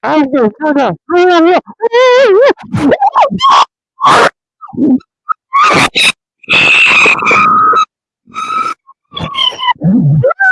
哎呦，看看，哎呀，哎呀，哎，啊！